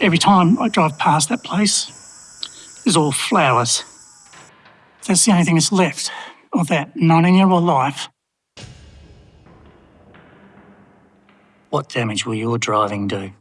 Every time I drive past that place, it's all flowers. That's the only thing that's left of that 19 year old life. What damage will your driving do?